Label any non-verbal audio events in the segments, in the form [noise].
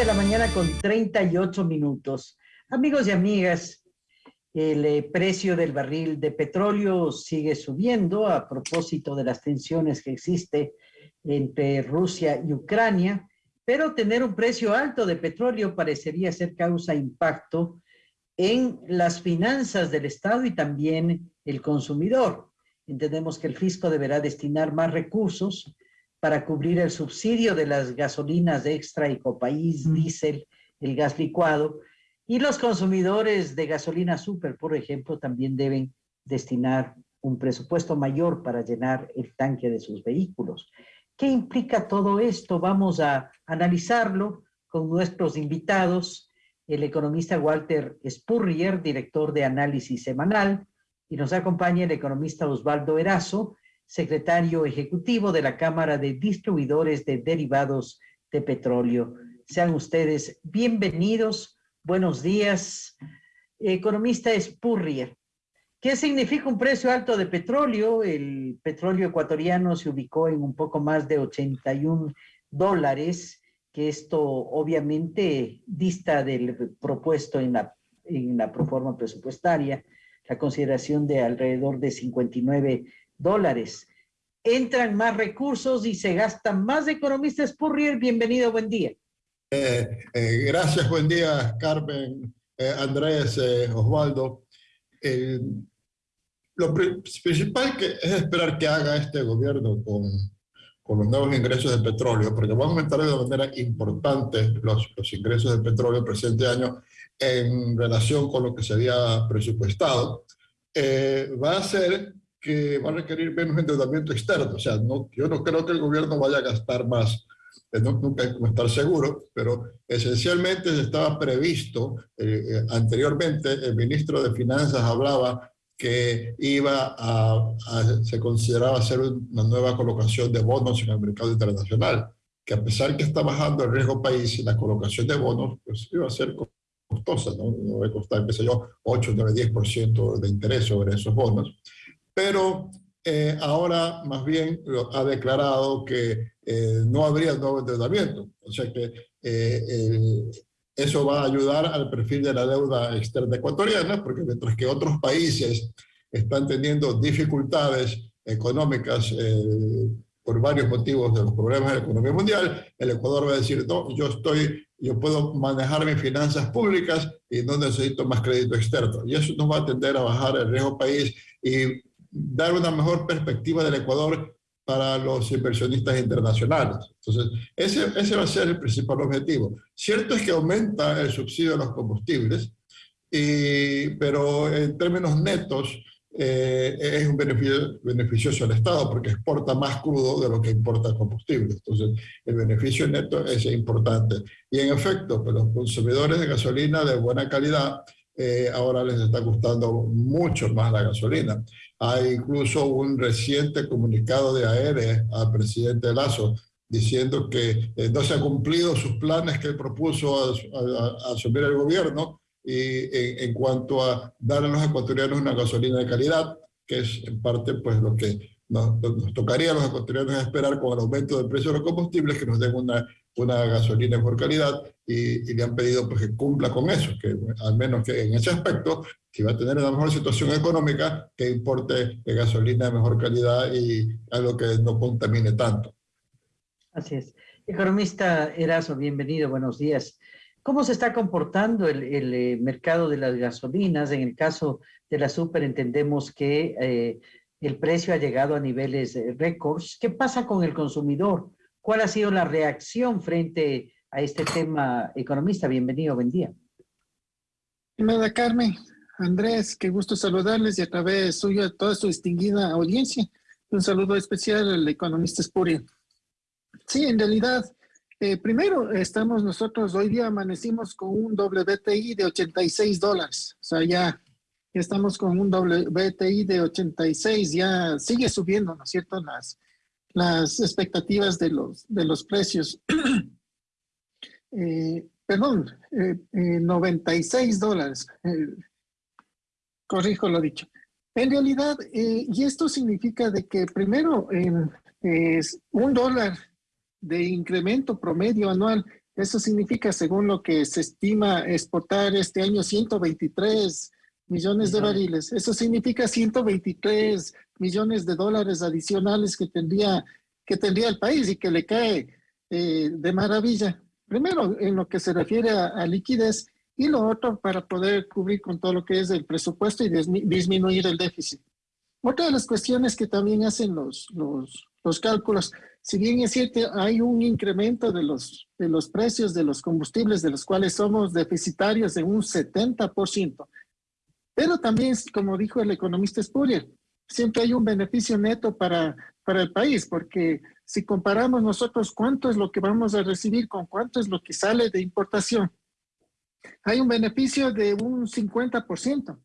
de la mañana con 38 minutos. Amigos y amigas, el eh, precio del barril de petróleo sigue subiendo a propósito de las tensiones que existe entre Rusia y Ucrania, pero tener un precio alto de petróleo parecería ser causa impacto en las finanzas del Estado y también el consumidor. Entendemos que el fisco deberá destinar más recursos para cubrir el subsidio de las gasolinas extra y copaís, diésel, el gas licuado, y los consumidores de gasolina super, por ejemplo, también deben destinar un presupuesto mayor para llenar el tanque de sus vehículos. ¿Qué implica todo esto? Vamos a analizarlo con nuestros invitados, el economista Walter Spurrier, director de análisis semanal, y nos acompaña el economista Osvaldo Erazo, secretario ejecutivo de la Cámara de Distribuidores de Derivados de Petróleo. Sean ustedes bienvenidos. Buenos días. Economista Spurrier. ¿Qué significa un precio alto de petróleo? El petróleo ecuatoriano se ubicó en un poco más de 81 dólares, que esto obviamente dista del propuesto en la, en la proforma presupuestaria, la consideración de alrededor de 59 dólares. Entran más recursos y se gastan más. Economista Spurrier, bienvenido, buen día. Eh, eh, gracias, buen día, Carmen, eh, Andrés, Osvaldo. lo principal que es esperar que haga este gobierno con, con los nuevos ingresos de petróleo, porque va a aumentar de manera importante los, los ingresos de petróleo el presente año en relación con lo que se había presupuestado, va a ser que va a requerir menos endeudamiento externo. O sea, no, yo no creo que el gobierno vaya a gastar más, eh, no, nunca hay que estar seguro, pero esencialmente estaba previsto, eh, eh, anteriormente el ministro de Finanzas hablaba que iba a, se consideraba hacer una nueva colocación de bonos en el mercado internacional, que a pesar que está bajando el riesgo país, la colocación de bonos pues iba a ser costosa, ¿no? no va a costar, qué sé yo, 8, 9, 10% de interés sobre esos bonos pero eh, ahora más bien ha declarado que eh, no habría nuevo endeudamiento. O sea que eh, eso va a ayudar al perfil de la deuda externa ecuatoriana, porque mientras que otros países están teniendo dificultades económicas por varios motivos de los problemas de la economía mundial, el Ecuador va a decir, no, yo estoy, yo puedo manejar mis finanzas públicas y no necesito más crédito externo. Y eso nos va a tender a bajar el riesgo país y dar una mejor perspectiva del Ecuador para los inversionistas internacionales. Entonces, ese, ese va a ser el principal objetivo. Cierto es que aumenta el subsidio a los combustibles, y, pero en términos netos eh, es un beneficio beneficioso al Estado porque exporta más crudo de lo que importa combustible. Entonces, el beneficio neto es importante. Y en efecto, pues, los consumidores de gasolina de buena calidad eh, ahora les está gustando mucho más la gasolina. Hay incluso un reciente comunicado de AERE al presidente Lazo diciendo que eh, no se han cumplido sus planes que propuso a, asumir el gobierno y en, cuanto a dar a los ecuatorianos una gasolina de calidad, que es en parte pues lo que nos, nos tocaría a los ecuatorianos esperar con el aumento del precio de los combustibles, que nos den una una gasolina de mejor calidad y, le han pedido pues, que cumpla con eso, que al menos que en ese aspecto, si va a tener una mejor situación económica, que importe gasolina de mejor calidad y algo que no contamine tanto. Así es. Economista Eraso, bienvenido, buenos días. ¿Cómo se está comportando el, el eh, mercado de las gasolinas? En el caso de la super entendemos que eh, el precio ha llegado a niveles eh, récords. ¿Qué pasa con el consumidor? ¿Cuál ha sido la reacción frente a este tema, economista? Bienvenido, buen día. Nada, Carmen, Andrés, qué gusto saludarles y a través suyo a toda su distinguida audiencia. Un saludo especial al economista Spuria. Sí, en realidad, eh, primero estamos nosotros, hoy día amanecimos con un WTI de 86 dólares. O sea, ya, estamos con un WTI de 86, ya sigue subiendo, ¿no es cierto? Las, las expectativas de los, de los precios. [clears throat] eh, perdón, eh, 96 eh, dólares. Corrijo lo dicho. En realidad, eh, y esto significa de que primero es un dólar de incremento promedio anual Eso significa, según lo que se estima exportar este año, 123 millones de barriles. Eso significa 123 millones de dólares adicionales que tendría, que tendría el país y que le cae eh, de maravilla. Primero, en lo que se refiere a, liquidez y lo otro para poder cubrir con todo lo que es el presupuesto y disminuir el déficit. Otra de las cuestiones que también hacen los, los, los cálculos, si bien es cierto, hay un incremento de los, de los precios de los combustibles de los cuales somos deficitarios de un 70%, pero también, como dijo el economista Spurrier, siempre hay un beneficio neto para, para el país, porque si comparamos nosotros cuánto es lo que vamos a recibir con cuánto es lo que sale de importación, hay un beneficio de un 50%,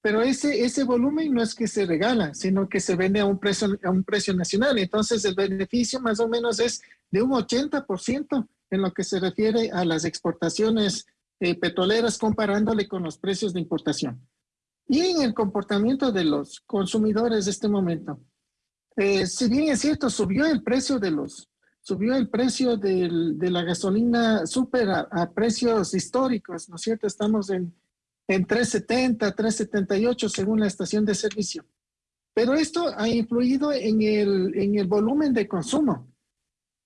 pero ese, ese volumen no es que se regala, sino que se vende a un, precio, a un precio nacional. Entonces el beneficio más o menos es de un 80% en lo que se refiere a las exportaciones eh, petroleras comparándole con los precios de importación. Y en el comportamiento de los consumidores de este momento, eh, si bien es cierto, subió el precio de los, subió el precio del, de la gasolina súper a, precios históricos, ¿no es cierto? Estamos en, en 3.70, 3.78 según la estación de servicio. Pero esto ha influido en el, en el volumen de consumo.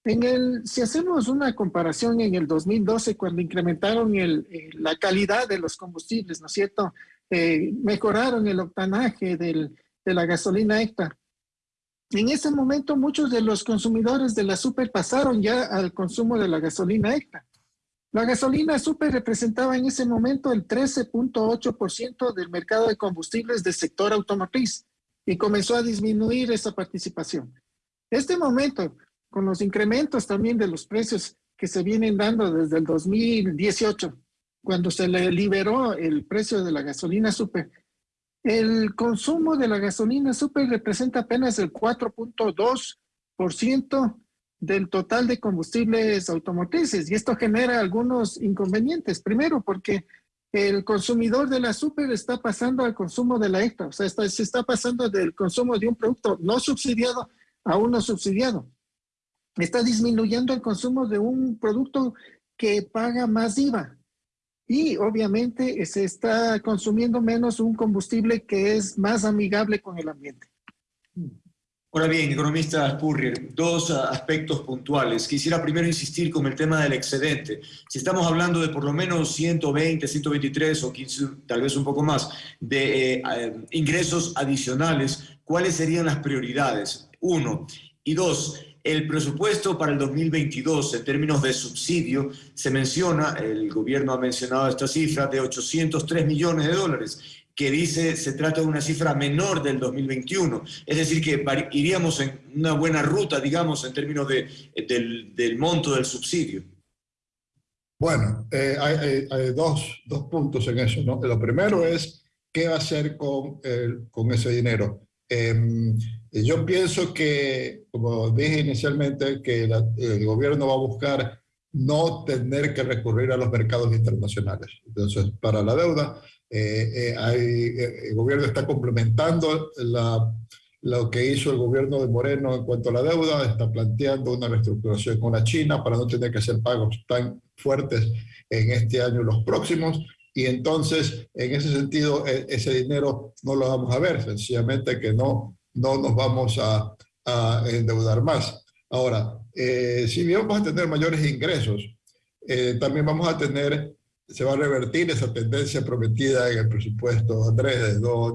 En el, si hacemos una comparación en el 2012, cuando incrementaron el, eh, la calidad de los combustibles, ¿no es cierto? Eh, mejoraron el octanaje del, de la gasolina extra. En ese momento muchos de los consumidores de la super pasaron ya al consumo de la gasolina extra. La gasolina super representaba en ese momento el 13.8% del mercado de combustibles del sector automotriz y comenzó a disminuir esa participación. Este momento, con los incrementos también de los precios que se vienen dando desde el 2018, cuando se liberó el precio de la gasolina super, el consumo de la gasolina super representa apenas el 4.2% del total de combustibles automotrices y esto genera algunos inconvenientes. Primero, porque el consumidor de la super está pasando al consumo de la extra, o sea, se está pasando del consumo de un producto no subsidiado a uno subsidiado. Está disminuyendo el consumo de un producto que paga más IVA y obviamente se está consumiendo menos un combustible que es más amigable con el ambiente. Ahora bien, economista Spurrier, dos aspectos puntuales. Quisiera primero insistir con el tema del excedente. Si estamos hablando de por lo menos 120, 123 o 15, tal vez un poco más, de eh, eh, ingresos adicionales, ¿cuáles serían las prioridades? Uno. Y dos, el presupuesto para el 2022 en términos de subsidio se menciona, el gobierno ha mencionado esta cifra, de 803 millones de dólares, que dice se trata de una cifra menor del 2021. Es decir, que iríamos en una buena ruta, digamos, en términos de, del, monto del subsidio. Bueno, eh, hay, dos, dos, puntos en eso. Lo primero es, ¿qué va a hacer con, con ese dinero? Em, yo pienso que, como dije inicialmente, que el gobierno va a buscar no tener que recurrir a los mercados internacionales. Entonces, para la deuda, eh, eh, eh, el gobierno está complementando la, lo que hizo el gobierno de Moreno en cuanto a la deuda, está planteando una reestructuración con la China para no tener que hacer pagos tan fuertes en este año y los próximos. Y entonces, en ese sentido, e, ese dinero no lo vamos a ver, sencillamente que no no nos vamos a, endeudar más. Ahora, eh, si bien vamos a tener mayores ingresos, eh, también vamos a tener, se va a revertir esa tendencia prometida en el presupuesto, Andrés, de no,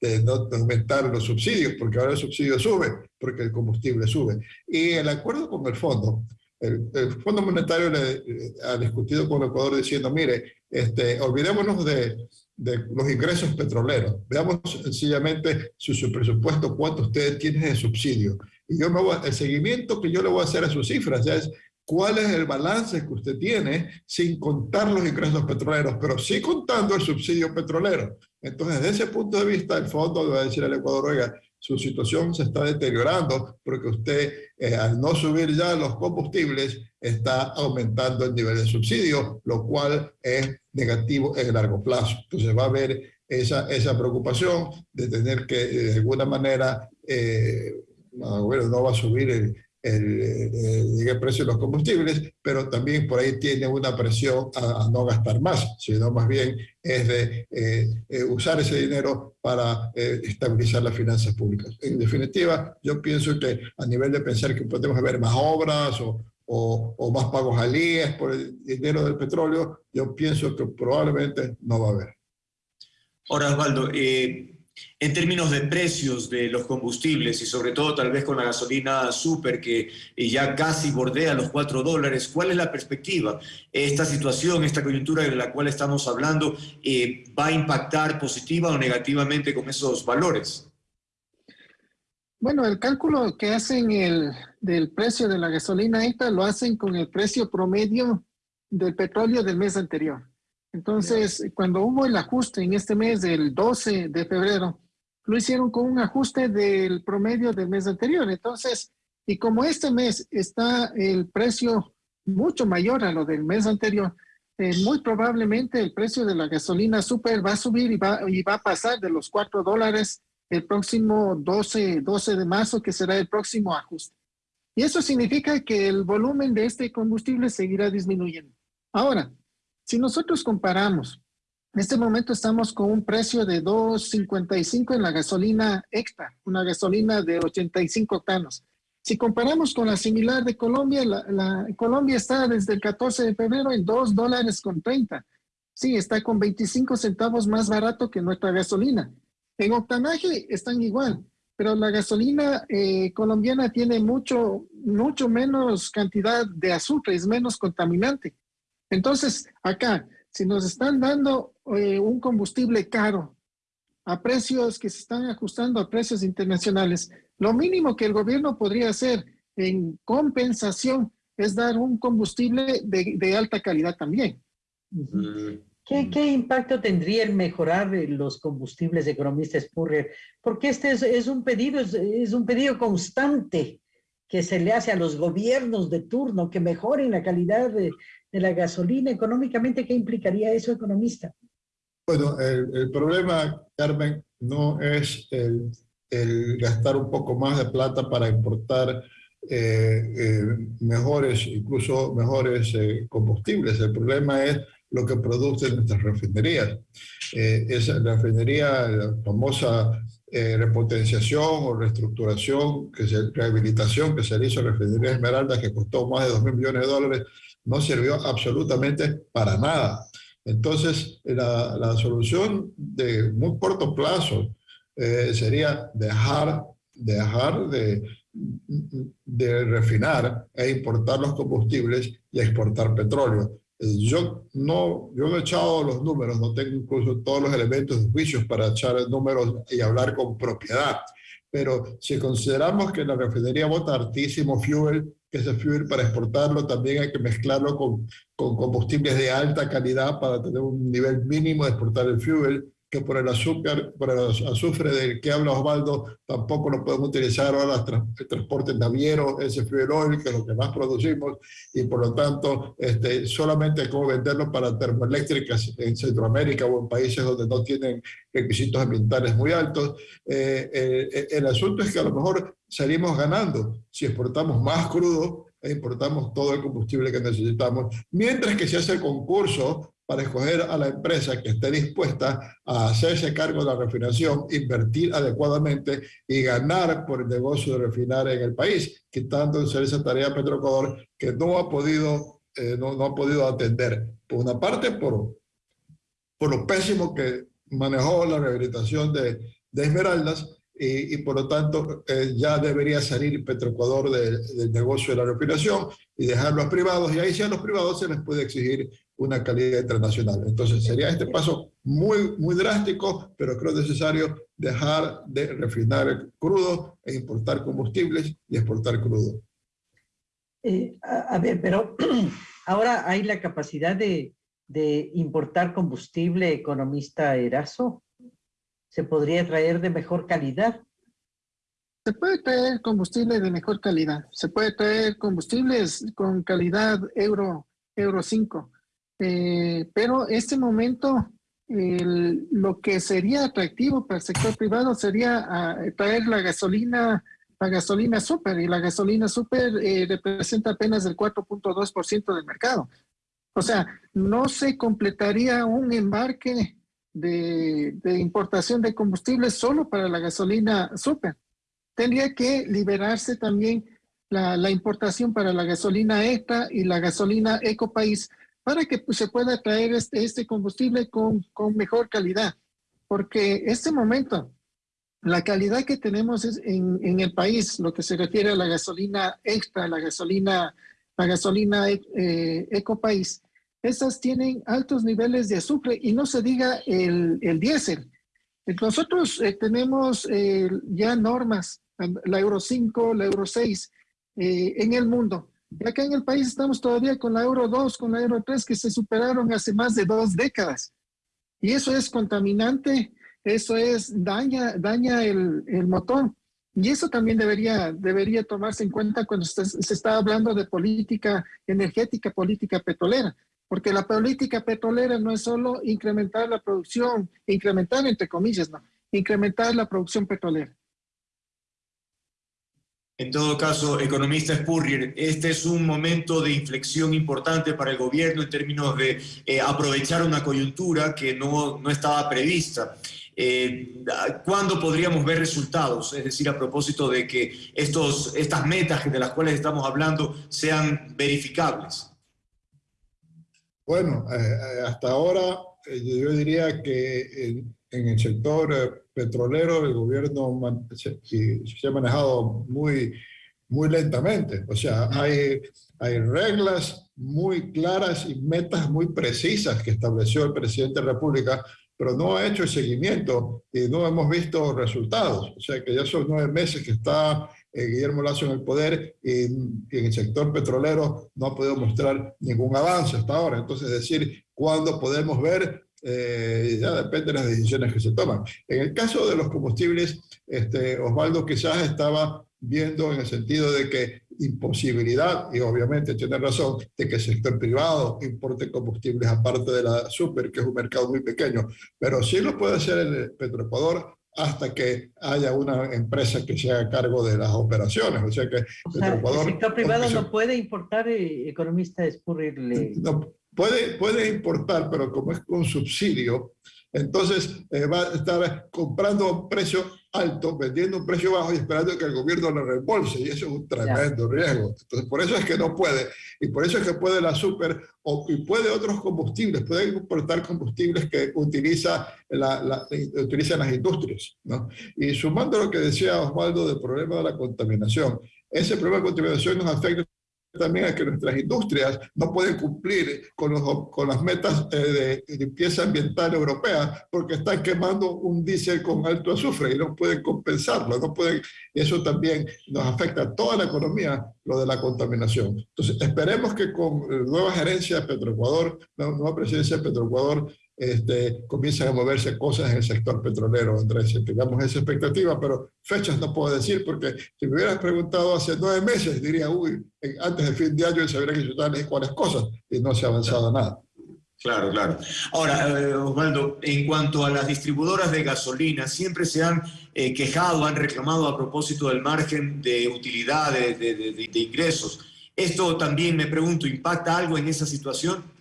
de, no aumentar los subsidios, porque ahora el subsidio sube, porque el combustible sube. Y el acuerdo con el fondo, el, Fondo Monetario le, ha discutido con el Ecuador diciendo, mire, este, olvidémonos de, de los ingresos petroleros. Veamos sencillamente su, su, presupuesto, cuánto ustedes tienen de subsidio. Y yo me voy, el seguimiento que yo le voy a hacer a sus cifras ya es cuál es el balance que usted tiene sin contar los ingresos petroleros, pero sí contando el subsidio petrolero. Entonces, desde ese punto de vista, el fondo va a decir al Ecuador, oiga, su situación se está deteriorando porque usted, eh, al no subir ya los combustibles, está aumentando el nivel de subsidio, lo cual es negativo en el largo plazo. Entonces va a haber esa, esa preocupación de tener que, de alguna manera, eh, gobierno no va a subir el, precio de los combustibles, pero también por ahí tiene una presión a, no gastar más, sino más bien es de eh, eh, usar ese dinero para eh, estabilizar las finanzas públicas. En definitiva, yo pienso que a nivel de pensar que podemos haber más obras o, o, o más pagos al IES por el dinero del petróleo, yo pienso que probablemente no va a haber. Ahora, Osvaldo, eh, en términos de precios de los combustibles y sobre todo tal vez con la gasolina super que eh, ya casi bordea los 4 dólares, ¿cuál es la perspectiva? ¿Esta situación, esta coyuntura de la cual estamos hablando, eh, va a impactar positiva o negativamente con esos valores? Bueno, el cálculo que hacen el, del precio de la gasolina esta lo hacen con el precio promedio del petróleo del mes anterior. Entonces, cuando hubo el ajuste en este mes del 12 de febrero, lo hicieron con un ajuste del promedio del mes anterior. Entonces, y como este mes está el precio mucho mayor a lo del mes anterior, eh, muy probablemente el precio de la gasolina super va a subir y va, y va a pasar de los 4 dólares el próximo 12, 12 de marzo, que será el próximo ajuste. Y eso significa que el volumen de este combustible seguirá disminuyendo. Ahora, si nosotros comparamos, en este momento estamos con un precio de 2.55 en la gasolina extra, una gasolina de 85 octanos. Si comparamos con la similar de Colombia, la, Colombia está desde el 14 de febrero en 2 dólares con 30. Sí, está con 25 centavos más barato que nuestra gasolina. En octanaje están igual, pero la gasolina eh, colombiana tiene mucho, mucho menos cantidad de azufre, es menos contaminante. Entonces, acá, si nos están dando eh, un combustible caro a precios que se están ajustando a precios internacionales, lo mínimo que el gobierno podría hacer en compensación es dar un combustible de, alta calidad también. ¿Qué, impacto tendría el mejorar los combustibles, economista Spurrier? Porque este es, un pedido, es, un pedido constante que se le hace a los gobiernos de turno que mejoren la calidad de, de la gasolina económicamente, ¿qué implicaría eso, economista? Bueno, el, problema, Carmen, no es el, gastar un poco más de plata para importar eh, eh, mejores, incluso mejores eh, combustibles. El problema es lo que producen nuestras refinerías. esa refinería, la famosa repotenciación o reestructuración, que se, rehabilitación que se le hizo a la refinería Esmeralda, que costó más de 2 mil millones de dólares, no sirvió absolutamente para nada. Entonces, la, la solución de muy corto plazo eh, sería dejar, dejar de, de refinar e importar los combustibles y exportar petróleo. Yo no, yo he echado los números, no tengo incluso todos los elementos de juicios para echar números y hablar con propiedad. Pero si consideramos que la refinería bota altísimo fuel, que ese fuel para exportarlo también hay que mezclarlo con, con combustibles de alta calidad para tener un nivel mínimo de exportar el fuel que por el azúcar, por el azufre del que habla Osvaldo, tampoco lo podemos utilizar. Ahora el transporte naviero, ese fuel oil, que es lo que más producimos, y por lo tanto este, solamente como venderlo para termoeléctricas en Centroamérica o en países donde no tienen requisitos ambientales muy altos. Eh, eh, el asunto es que a lo mejor salimos ganando. Si exportamos más crudo e importamos todo el combustible que necesitamos, mientras que se hace el concurso para escoger a la empresa que esté dispuesta a hacerse cargo de la refinación, invertir adecuadamente y ganar por el negocio de refinar en el país, quitando esa tarea Petroecuador que no ha podido, eh, no, ha podido atender. Por una parte, por, por lo pésimo que manejó la rehabilitación de, de Esmeraldas, y, por lo tanto eh, ya debería salir Petroecuador del negocio de la refinación y dejarlo a privados, y ahí sí a los privados se les puede exigir una calidad internacional. Entonces sería este paso muy, muy drástico, pero creo necesario dejar de refinar crudo e importar combustibles y exportar crudo. Eh, a, ver, pero [clears throat] ahora hay la capacidad de, de importar combustible economista Eraso. ¿Se podría traer de mejor calidad? Se puede traer combustible de mejor calidad. Se puede traer combustibles con calidad Euro, Euro 5 eh, pero este momento lo que sería atractivo para el sector privado sería ah, traer la gasolina la gasolina super y la gasolina super eh, representa apenas el 4.2% del mercado. O sea, no se completaría un embarque de, importación de combustibles solo para la gasolina super. Tendría que liberarse también la, importación para la gasolina ETA y la gasolina Ecopaís para que pues, se pueda traer este, este combustible con, con mejor calidad. Porque este momento, la calidad que tenemos en, en, el país, lo que se refiere a la gasolina extra, la gasolina, la gasolina eh, Ecopaís, esas tienen altos niveles de azufre y no se diga el, el diésel. Nosotros eh, tenemos eh, ya normas, la Euro 5, la Euro 6 eh, en el mundo. Y acá en el país estamos todavía con la Euro 2, con la Euro 3 que se superaron hace más de dos décadas. Y eso es contaminante, eso es daña, daña el, el motor. Y eso también debería, debería tomarse en cuenta cuando se, se está hablando de política energética, política petrolera porque la política petrolera no es solo incrementar la producción, incrementar entre comillas, no, incrementar la producción petrolera. En todo caso, economista Spurrier, este es un momento de inflexión importante para el gobierno en términos de eh, aprovechar una coyuntura que no, no estaba prevista. Eh, ¿Cuándo podríamos ver resultados? Es decir, a propósito de que estos, estas metas de las cuales estamos hablando sean verificables. Bueno, eh, hasta ahora yo diría que en, el sector petrolero el gobierno se, ha manejado muy, muy lentamente. O sea, hay, hay reglas muy claras y metas muy precisas que estableció el presidente de la República, pero no ha hecho el seguimiento y no hemos visto resultados. O sea, que ya son nueve meses que está eh, Guillermo Lazo en el poder y, en el sector petrolero no ha podido mostrar ningún avance hasta ahora. Entonces, decir cuándo podemos ver eh, ya depende de las decisiones que se toman. En el caso de los combustibles, este, Osvaldo quizás estaba viendo en el sentido de que imposibilidad, y obviamente tiene razón, de que el sector privado importe combustibles aparte de la super, que es un mercado muy pequeño, pero sí lo puede hacer el Petroecuador hasta que haya una empresa que se haga cargo de las operaciones. O sea que el sector privado no puede importar, eh, economista Spurrier. No, puede, puede importar, pero como es con subsidio, entonces eh, va a estar comprando a un precio alto, vendiendo a un precio bajo y esperando que el gobierno lo reembolse. Y eso es un tremendo riesgo. Entonces, por eso es que no puede. Y por eso es que puede la super, o, y puede otros combustibles, puede importar combustibles que utiliza la, la, utilizan las industrias. ¿no? Y sumando lo que decía Osvaldo del problema de la contaminación, ese problema de contaminación nos afecta también a que nuestras industrias no pueden cumplir con, los, con las metas eh, de limpieza ambiental europea porque están quemando un diésel con alto azufre y no pueden compensarlo, no pueden, eso también nos afecta a toda la economía, lo de la contaminación. Entonces, esperemos que con nueva gerencia de Petroecuador, la nueva presidencia de Petroecuador, este, comienzan a moverse cosas en el sector petrolero, Andrés, tengamos esa expectativa, pero fechas no puedo decir porque si me hubieras preguntado hace nueve meses, diría, uy, antes del fin de año se habría que disfrutar cuáles cosas y no se ha avanzado nada. Claro, claro. Ahora, eh, Osvaldo, en cuanto a las distribuidoras de gasolina, siempre se han eh, quejado, han reclamado a propósito del margen de utilidad, de, de ingresos. ¿Esto también, me pregunto, impacta algo en esa situación?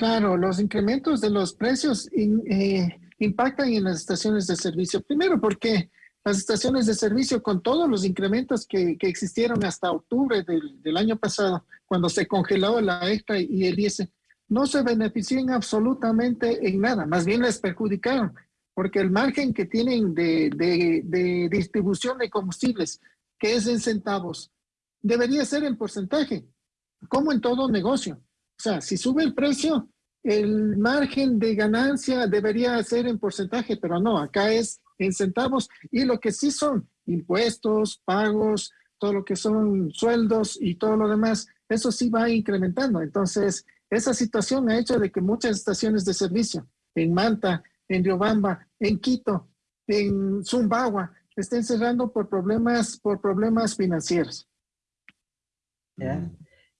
Claro, los incrementos de los precios eh, impactan en las estaciones de servicio. Primero porque las estaciones de servicio con todos los incrementos que, existieron hasta octubre del, año pasado, cuando se congeló la extra y el IES, no se benefician absolutamente en nada, más bien les perjudicaron, porque el margen que tienen de, de distribución de combustibles, que es en centavos, debería ser en porcentaje, como en todo negocio. O sea, si sube el precio, el margen de ganancia debería ser en porcentaje, pero no, acá es en centavos y lo que sí son impuestos, pagos, todo lo que son sueldos y todo lo demás, eso sí va incrementando. Entonces, esa situación ha hecho de que muchas estaciones de servicio en Manta, en Riobamba, en Quito, en Zumbagua, estén cerrando por problemas, por problemas financieros.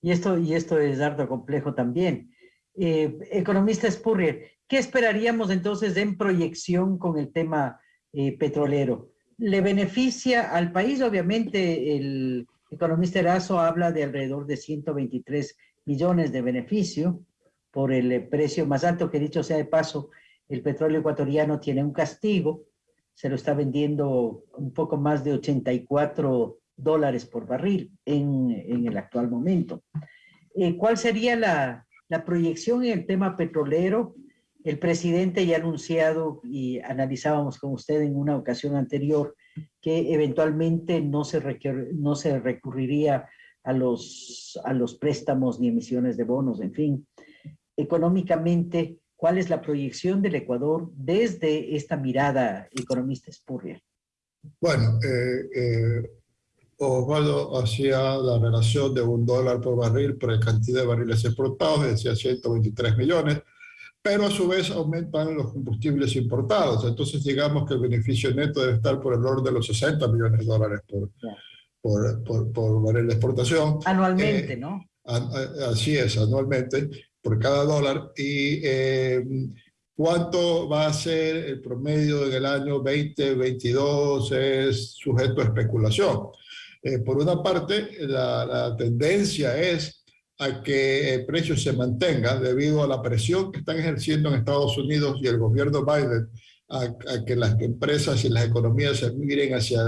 Y esto, y esto es harto complejo también. Eh, economista Spurrier, ¿qué esperaríamos entonces en proyección con el tema eh, petrolero? le beneficia al país, obviamente el economista Erazo habla de alrededor de 123 millones de beneficio por el precio más alto que dicho sea de paso, el petróleo ecuatoriano tiene un castigo, se lo está vendiendo un poco más de 84 dólares por barril en, en el actual momento. Eh, ¿Cuál sería la, la proyección en el tema petrolero? El presidente ya ha anunciado y analizábamos con usted en una ocasión anterior que eventualmente no se, no se recurriría a los, a los préstamos ni emisiones de bonos, en fin. Económicamente, ¿cuál es la proyección del Ecuador desde esta mirada economista espurria? Bueno, eh, eh, Osvaldo hacía la relación de un dólar por barril por la cantidad de barriles exportados, decía 123 millones, pero a su vez aumentan los combustibles importados. Entonces digamos que el beneficio neto debe estar por el orden de los 60 millones de dólares por, por, por, por barril de exportación. Anualmente, eh, ¿no? así es, anualmente, por cada dólar. Y eh, cuánto va a ser el promedio en el año 2022 es sujeto a especulación. Eh, por una parte, la, la tendencia es a que el precio se mantenga debido a la presión que están ejerciendo en Estados Unidos y el gobierno Biden a, que las empresas y las economías se miren hacia,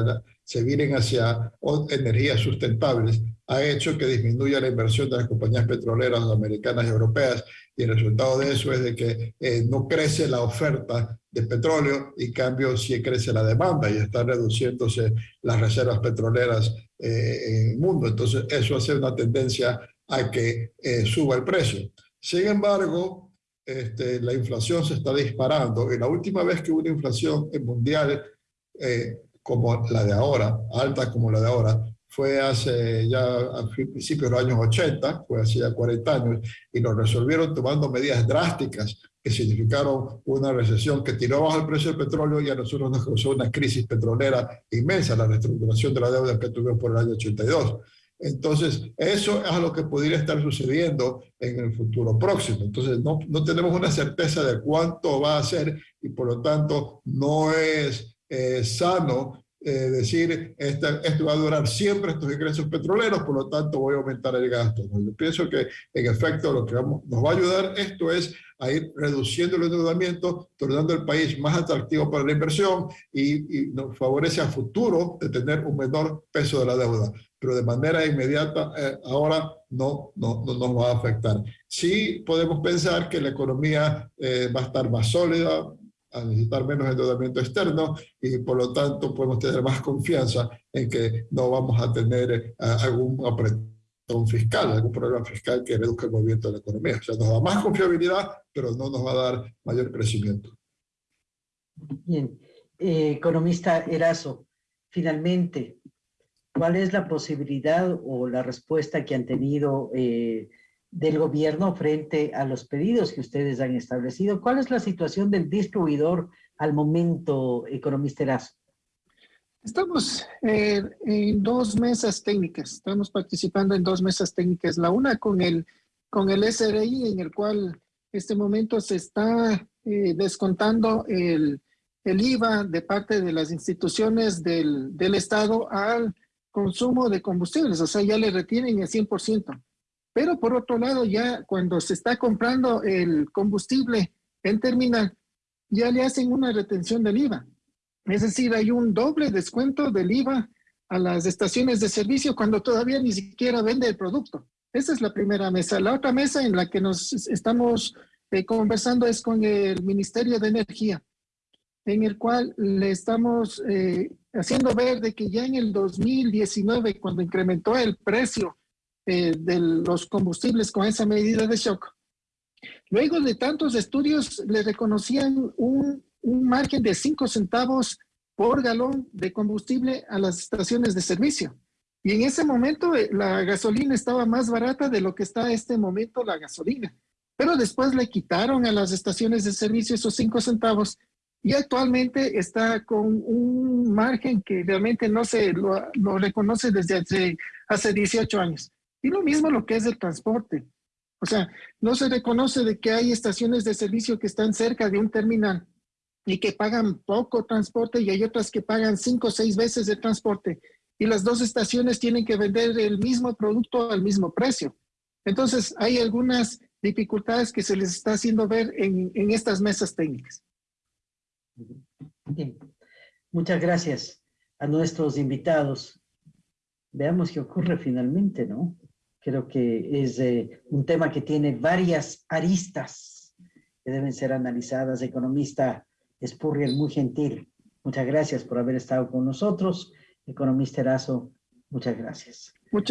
se miren hacia energías sustentables, ha hecho que disminuya la inversión de las compañías petroleras americanas y europeas y el resultado de eso es de que eh, no crece la oferta de petróleo y en cambio sí crece la demanda y está reduciéndose las reservas petroleras eh, en el mundo. Entonces eso hace una tendencia a que eh, suba el precio. Sin embargo, este, la inflación se está disparando y la última vez que hubo una inflación mundial eh, como la de ahora, alta como la de ahora, fue hace ya a principios de los años 80, fue hace ya 40 años, y lo resolvieron tomando medidas drásticas que significaron una recesión que tiró bajo el precio del petróleo y a nosotros nos causó una crisis petrolera inmensa, la reestructuración de la deuda que tuvimos por el año 82. Entonces, eso es a lo que podría estar sucediendo en el futuro próximo. Entonces, no, no tenemos una certeza de cuánto va a ser y por lo tanto no es eh, sano eh, decir esto va a durar siempre estos ingresos petroleros, por lo tanto voy a aumentar el gasto. Yo pienso que en efecto lo que vamos, nos va a ayudar esto es a ir reduciendo el endeudamiento, tornando el país más atractivo para la inversión y, y nos favorece a futuro de tener un menor peso de la deuda pero de manera inmediata eh, ahora no, no, no, nos va a afectar. Sí podemos pensar que la economía eh, va a estar más sólida, a necesitar menos endeudamiento externo y por lo tanto podemos tener más confianza en que no vamos a tener eh, algún apretón fiscal, algún problema fiscal que reduzca el movimiento de la economía. O sea, nos da más confiabilidad, pero no nos va a dar mayor crecimiento. Bien. economista Erazo, finalmente, ¿Cuál es la posibilidad o la respuesta que han tenido eh, del gobierno frente a los pedidos que ustedes han establecido? ¿Cuál es la situación del distribuidor al momento, economista Erazo? Estamos eh, en dos mesas técnicas, estamos participando en dos mesas técnicas. La una con el, con el SRI, en el cual este momento se está eh, descontando el, el IVA de parte de las instituciones del, del Estado al consumo de combustibles, o sea, ya le retienen el 100%. Pero por otro lado, ya cuando se está comprando el combustible en terminal, ya le hacen una retención del IVA. Es decir, hay un doble descuento del IVA a las estaciones de servicio cuando todavía ni siquiera vende el producto. Esa es la primera mesa. La otra mesa en la que nos estamos eh, conversando es con el Ministerio de Energía, en el cual le estamos eh, haciendo ver de que ya en el 2019, cuando incrementó el precio eh, de los combustibles con esa medida de shock, luego de tantos estudios le reconocían un, un margen de 5 centavos por galón de combustible a las estaciones de servicio. Y en ese momento eh, la gasolina estaba más barata de lo que está en este momento la gasolina. Pero después le quitaron a las estaciones de servicio esos 5 centavos y actualmente está con un margen que realmente no se lo, reconoce desde hace, hace 18 años. Y lo mismo lo que es el transporte. O sea, no se reconoce de que hay estaciones de servicio que están cerca de un terminal y que pagan poco transporte y hay otras que pagan cinco o seis veces de transporte y las dos estaciones tienen que vender el mismo producto al mismo precio. Entonces, hay algunas dificultades que se les está haciendo ver en, en estas mesas técnicas. Bien. Muchas gracias a nuestros invitados. Veamos qué ocurre finalmente, ¿no? Creo que es eh, un tema que tiene varias aristas que deben ser analizadas. Economista Spurrier, muy gentil. Muchas gracias por haber estado con nosotros. Economista Erazo, muchas gracias.